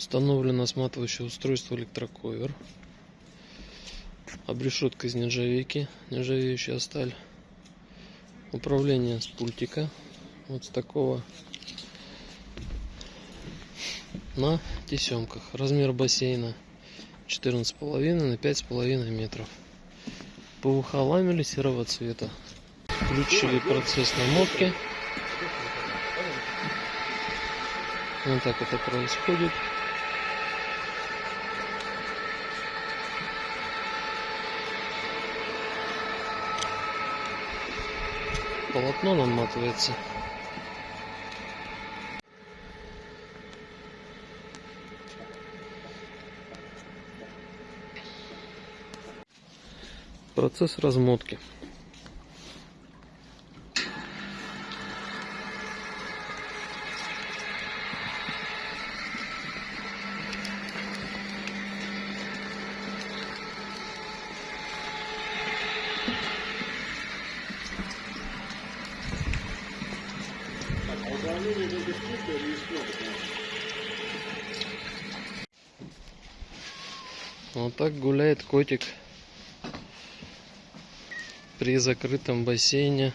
Установлено сматывающее устройство электроковер. Обрешетка из нержавейки, нержавеющая сталь. Управление с пультика. Вот с такого на тесемках. Размер бассейна 14,5 на 5,5 метров. ПВХ ламели серого цвета. Включили процесс намотки. Вот так это происходит. Полотно наматывается. Процесс размотки. А управление кнопок? Вот так гуляет котик при закрытом бассейне